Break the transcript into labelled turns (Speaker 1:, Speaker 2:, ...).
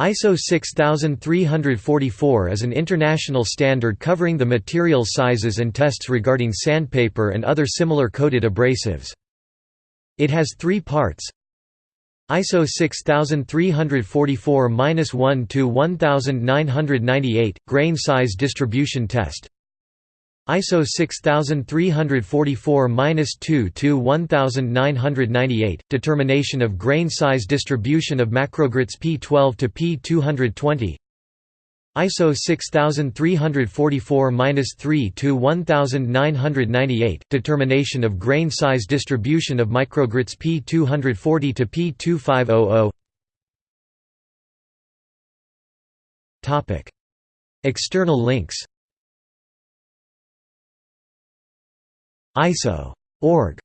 Speaker 1: ISO 6344 is an international standard covering the material sizes and tests regarding sandpaper and other similar coated abrasives. It has three parts ISO 6344-1 to 1998 grain size distribution test ISO 6344-2 to 1998 determination of grain size distribution of macrogrits P12 to P220 ISO 6344-3 to 1998 determination of grain size distribution of microgrits P240 to P2500 Topic. External links ISO.org